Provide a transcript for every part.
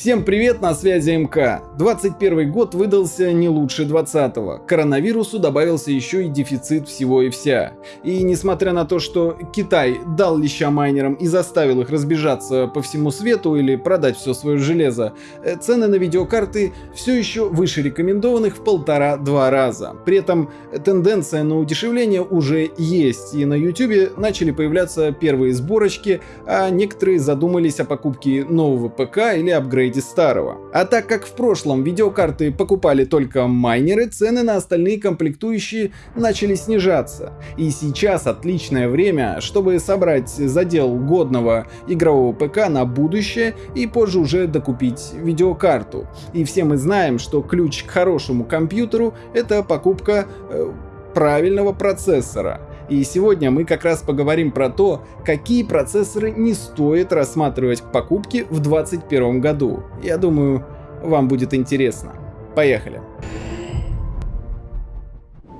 Всем привет, на связи МК. 21 год выдался не лучше 20-го. Коронавирусу добавился еще и дефицит всего и вся. И несмотря на то, что Китай дал леща майнерам и заставил их разбежаться по всему свету или продать все свое железо, э, цены на видеокарты все еще выше рекомендованных в полтора-два раза. При этом тенденция на удешевление уже есть, и на YouTube начали появляться первые сборочки, а некоторые задумались о покупке нового ПК или апгрейде апгрейде старого. А так как в прошлом видеокарты покупали только майнеры, цены на остальные комплектующие начали снижаться. И сейчас отличное время, чтобы собрать задел годного игрового ПК на будущее и позже уже докупить видеокарту. И все мы знаем, что ключ к хорошему компьютеру это покупка э, правильного процессора. И сегодня мы как раз поговорим про то, какие процессоры не стоит рассматривать к покупке в 2021 году. Я думаю, вам будет интересно. Поехали!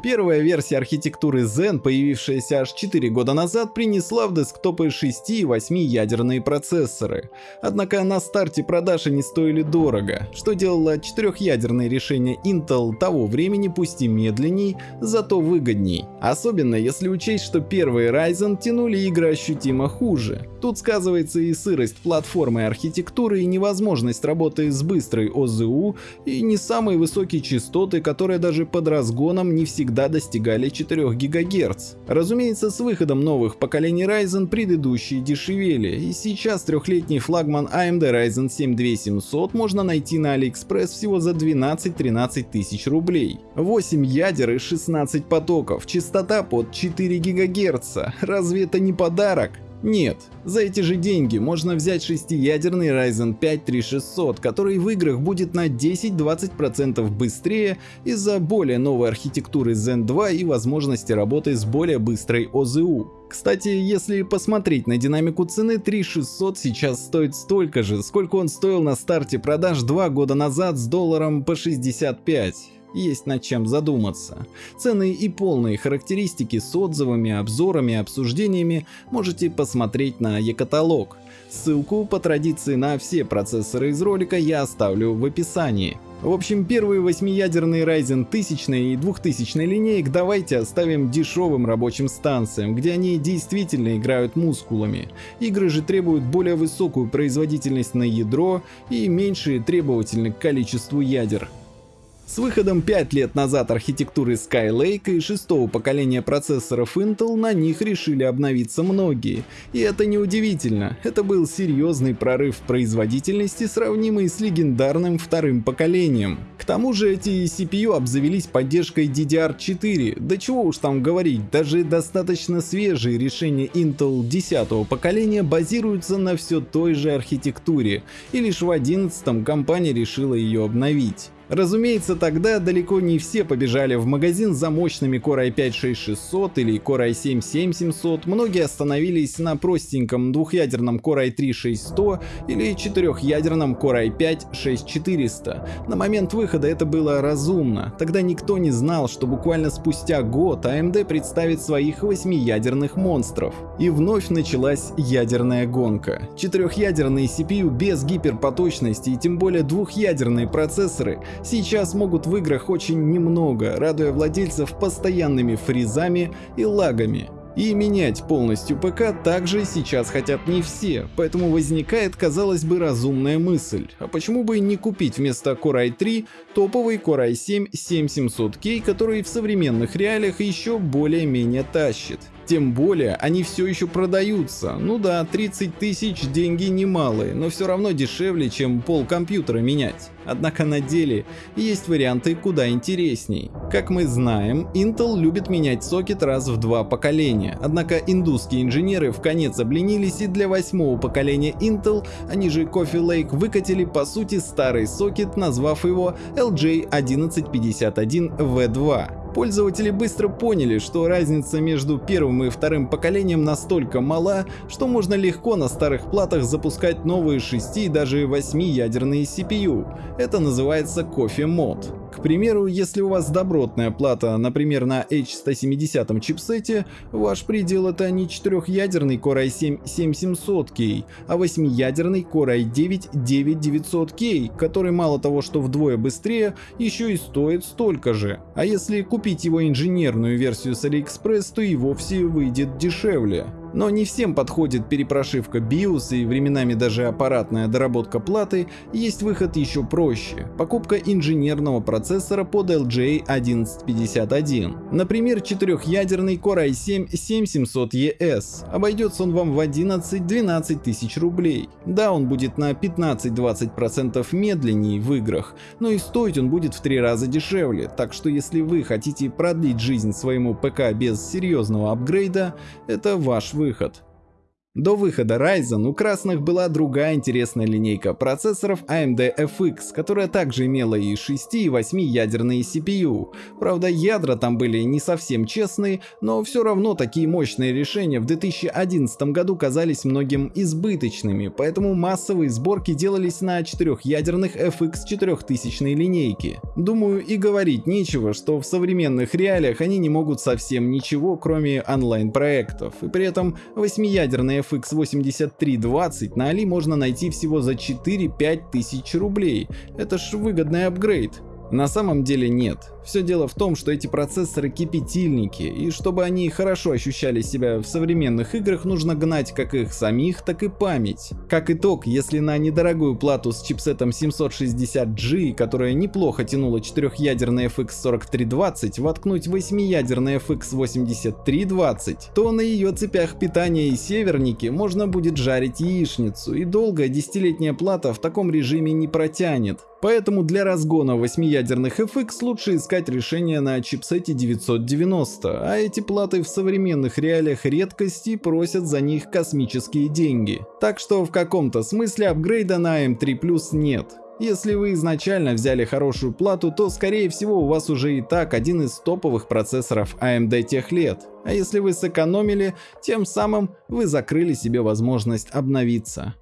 Первая версия архитектуры Zen, появившаяся аж 4 года назад, принесла в десктопы 6 и 8 ядерные процессоры. Однако на старте продаж они стоили дорого, что делало четырехъядерные решения Intel того времени пусть и медленней, зато выгодней. Особенно если учесть, что первые Ryzen тянули игры ощутимо хуже. Тут сказывается и сырость платформы архитектуры, и невозможность работы с быстрой ОЗУ, и не самые высокие частоты, которые даже под разгоном не всегда достигали 4 ГГц. Разумеется, с выходом новых поколений Ryzen предыдущие дешевели, и сейчас трехлетний флагман AMD Ryzen 7 2700 можно найти на AliExpress всего за 12-13 тысяч рублей. 8 ядер и 16 потоков, частота под 4 ГГц. Разве это не подарок? Нет, за эти же деньги можно взять шестиядерный Ryzen 5 3600, который в играх будет на 10-20% быстрее из-за более новой архитектуры Zen 2 и возможности работы с более быстрой ОЗУ. Кстати, если посмотреть на динамику цены, 3600 сейчас стоит столько же, сколько он стоил на старте продаж 2 года назад с долларом по 65 есть над чем задуматься. Цены и полные характеристики с отзывами, обзорами, обсуждениями можете посмотреть на e-каталог. Ссылку по традиции на все процессоры из ролика я оставлю в описании. В общем, первые восьмиядерные Ryzen 1000 и 2000 линеек давайте оставим дешевым рабочим станциям, где они действительно играют мускулами. Игры же требуют более высокую производительность на ядро и меньшие требовательны к количеству ядер. С выходом 5 лет назад архитектуры Skylake и шестого поколения процессоров Intel на них решили обновиться многие. И это не удивительно, это был серьезный прорыв в производительности, сравнимый с легендарным вторым поколением. К тому же эти CPU обзавелись поддержкой DDR4, да чего уж там говорить, даже достаточно свежие решения Intel 10 поколения базируются на все той же архитектуре, и лишь в 11 компания решила ее обновить. Разумеется, тогда далеко не все побежали в магазин за мощными Core i5-6600 или Core i7-7700, многие остановились на простеньком двухъядерном Core i3-6100 или четырехъядерном Core i5-6400. На момент выхода это было разумно, тогда никто не знал, что буквально спустя год AMD представит своих восьмиядерных монстров. И вновь началась ядерная гонка. Четырехъядерные CPU без гиперпоточности и тем более двухъядерные процессоры сейчас могут в играх очень немного, радуя владельцев постоянными фризами и лагами. И менять полностью ПК также сейчас хотят не все, поэтому возникает, казалось бы, разумная мысль. А почему бы не купить вместо Core i3 топовый Core i7 7700K, который в современных реалиях еще более-менее тащит? Тем более они все еще продаются. Ну да, 30 тысяч деньги немалые, но все равно дешевле, чем пол компьютера менять. Однако на деле есть варианты куда интересней. Как мы знаем, Intel любит менять сокет раз в два поколения. Однако индусские инженеры в конец обленились и для восьмого поколения Intel, они же Coffee Lake, выкатили по сути старый сокет, назвав его LJ1151V2. Пользователи быстро поняли, что разница между первым и вторым поколением настолько мала, что можно легко на старых платах запускать новые 6 и даже 8 ядерные CPU. Это называется кофе мод. К примеру, если у вас добротная плата, например, на H170 чипсете, ваш предел это не четырехъядерный Core i7 7700K, а восьмиядерный Core i9 9900K, который мало того, что вдвое быстрее, еще и стоит столько же. А если купить его инженерную версию с AliExpress, то и вовсе выйдет дешевле. Но не всем подходит перепрошивка BIOS и временами даже аппаратная доработка платы, есть выход еще проще – покупка инженерного процессора под LGA 1151. Например, четырехъядерный Core i7-7700ES. Обойдется он вам в 11-12 тысяч рублей. Да, он будет на 15-20% медленнее в играх, но и стоить он будет в три раза дешевле, так что если вы хотите продлить жизнь своему ПК без серьезного апгрейда, это ваш выход. До выхода Ryzen у красных была другая интересная линейка процессоров AMD FX, которая также имела и 6 и 8 ядерные CPU. Правда ядра там были не совсем честные, но все равно такие мощные решения в 2011 году казались многим избыточными, поэтому массовые сборки делались на четырехъядерных FX 4000 линейки. Думаю и говорить нечего, что в современных реалиях они не могут совсем ничего кроме онлайн проектов, и при этом 8-ядерные FX8320 на Али можно найти всего за 4-5 тысяч рублей. Это ж выгодный апгрейд. На самом деле нет. Все дело в том, что эти процессоры кипятильники, и чтобы они хорошо ощущали себя в современных играх, нужно гнать как их самих, так и память. Как итог, если на недорогую плату с чипсетом 760G, которая неплохо тянула четырехъядерный FX 4320, воткнуть восьмиядерный FX 8320, то на ее цепях питания и севернике можно будет жарить яичницу, и долгая десятилетняя плата в таком режиме не протянет. Поэтому для разгона 8-ядерных FX лучше искать решение на чипсете 990, а эти платы в современных реалиях редкости просят за них космические деньги. Так что в каком-то смысле апгрейда на M3 Plus нет. Если вы изначально взяли хорошую плату, то скорее всего у вас уже и так один из топовых процессоров AMD тех лет. А если вы сэкономили, тем самым вы закрыли себе возможность обновиться.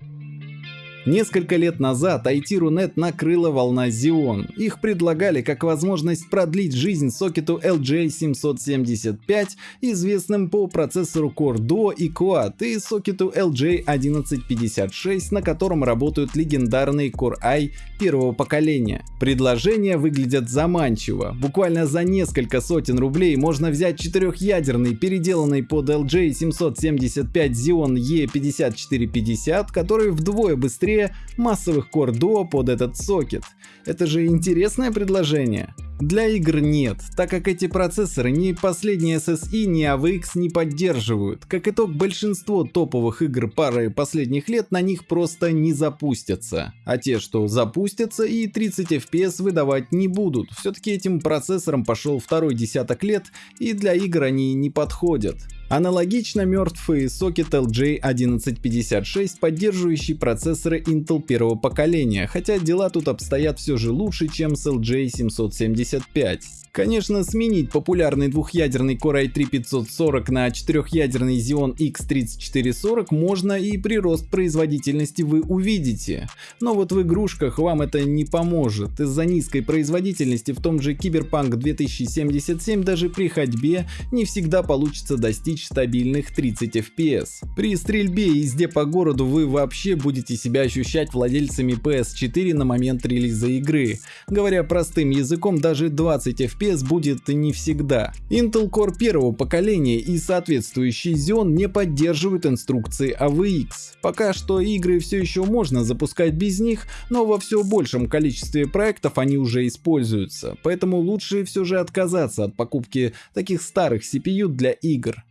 Несколько лет назад IT.ru.net накрыла волна Xeon. Их предлагали как возможность продлить жизнь сокету LJ775, известным по процессору Core Duo и Quad, и сокету LJ1156, на котором работают легендарные Core i первого поколения. Предложения выглядят заманчиво. Буквально за несколько сотен рублей можно взять четырехъядерный, переделанный под LJ775 Xeon E5450, который вдвое быстрее быстрее массовых Core Duo под этот сокет. Это же интересное предложение. Для игр нет, так как эти процессоры ни последние SSI, ни AVX не поддерживают. Как итог, большинство топовых игр пары последних лет на них просто не запустятся. А те, что запустятся и 30 FPS выдавать не будут. Все-таки этим процессорам пошел второй десяток лет и для игр они не подходят. Аналогично мертвый сокет LJ1156, поддерживающий процессоры Intel первого поколения, хотя дела тут обстоят все же лучше, чем с LJ775. Конечно, сменить популярный двухъядерный Core i3-540 на четырехъядерный Xeon X3440 можно и прирост производительности вы увидите. Но вот в игрушках вам это не поможет. Из-за низкой производительности в том же Cyberpunk 2077 даже при ходьбе не всегда получится достичь стабильных 30 FPS. При стрельбе и езде по городу вы вообще будете себя ощущать владельцами PS4 на момент релиза игры. Говоря простым языком, даже 20 FPS FPS будет не всегда. Intel Core первого поколения и соответствующий Xeon не поддерживают инструкции AVX. Пока что игры все еще можно запускать без них, но во все большем количестве проектов они уже используются, поэтому лучше все же отказаться от покупки таких старых CPU для игр.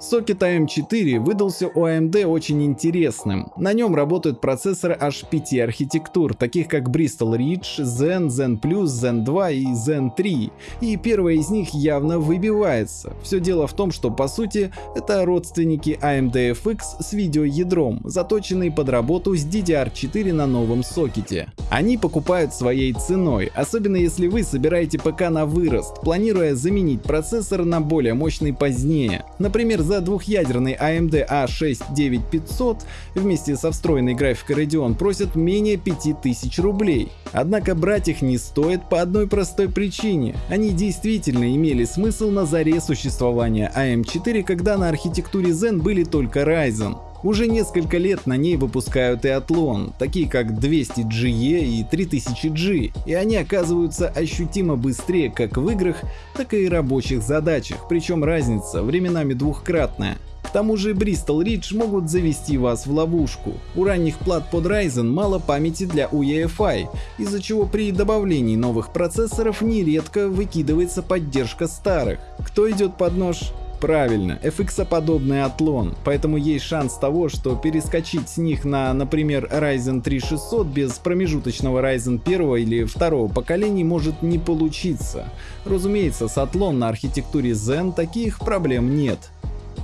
Сокет AM4 выдался у AMD очень интересным. На нем работают процессоры аж 5 архитектур, таких как Bristol Ridge, Zen, Zen Zen 2 и Zen 3. И первая из них явно выбивается. Все дело в том, что по сути это родственники AMD FX с видеоядром, заточенные под работу с DDR4 на новом сокете. Они покупают своей ценой, особенно если вы собираете ПК на вырост, планируя заменить процессор на более мощный позднее. Например, за двухъядерный AMD A6-9500 вместе со встроенной графикой Radeon просят менее 5000 рублей. Однако брать их не стоит по одной простой причине. Они действительно имели смысл на заре существования AM4, когда на архитектуре Zen были только Ryzen. Уже несколько лет на ней выпускают и Athlon, такие как 200GE и 3000G, и они оказываются ощутимо быстрее как в играх, так и рабочих задачах, причем разница временами двухкратная. К тому же Bristol Ridge могут завести вас в ловушку. У ранних плат под Ryzen мало памяти для UEFI, из-за чего при добавлении новых процессоров нередко выкидывается поддержка старых. Кто идет под нож? Правильно, FX-подобный отлон, поэтому есть шанс того, что перескочить с них на, например, Ryzen 3600 без промежуточного Ryzen 1 или 2 поколений может не получиться. Разумеется, с отлон на архитектуре Zen таких проблем нет.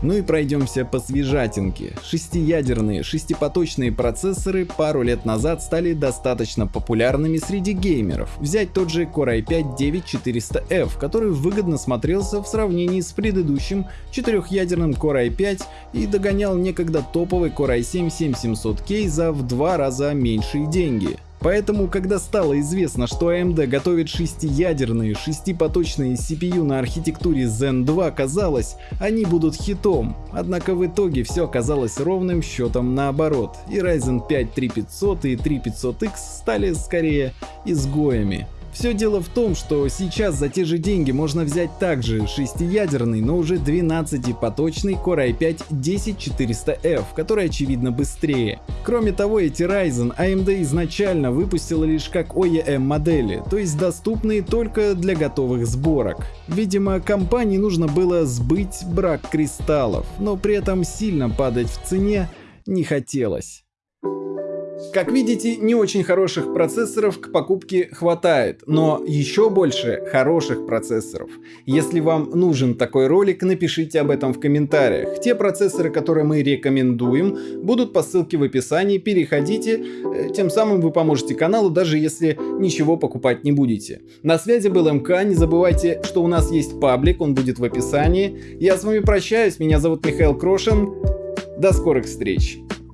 Ну и пройдемся по свежатинке. Шестиядерные, шестипоточные процессоры пару лет назад стали достаточно популярными среди геймеров. Взять тот же Core i5-9400F, который выгодно смотрелся в сравнении с предыдущим четырехъядерным Core i5 и догонял некогда топовый Core i7-7700K за в два раза меньшие деньги. Поэтому, когда стало известно, что AMD готовит шестиядерные, шестипоточные CPU на архитектуре Zen 2, казалось, они будут хитом. Однако в итоге все оказалось ровным счетом наоборот, и Ryzen 5 3500 и 3500X стали скорее изгоями. Все дело в том, что сейчас за те же деньги можно взять также шестиядерный, но уже 12-поточный Core i5-10400F, который очевидно быстрее. Кроме того, эти Ryzen AMD изначально выпустила лишь как OEM модели, то есть доступные только для готовых сборок. Видимо, компании нужно было сбыть брак кристаллов, но при этом сильно падать в цене не хотелось. Как видите, не очень хороших процессоров к покупке хватает, но еще больше хороших процессоров. Если вам нужен такой ролик, напишите об этом в комментариях. Те процессоры, которые мы рекомендуем, будут по ссылке в описании, переходите, э, тем самым вы поможете каналу, даже если ничего покупать не будете. На связи был МК, не забывайте, что у нас есть паблик, он будет в описании. Я с вами прощаюсь, меня зовут Михаил Крошин, до скорых встреч!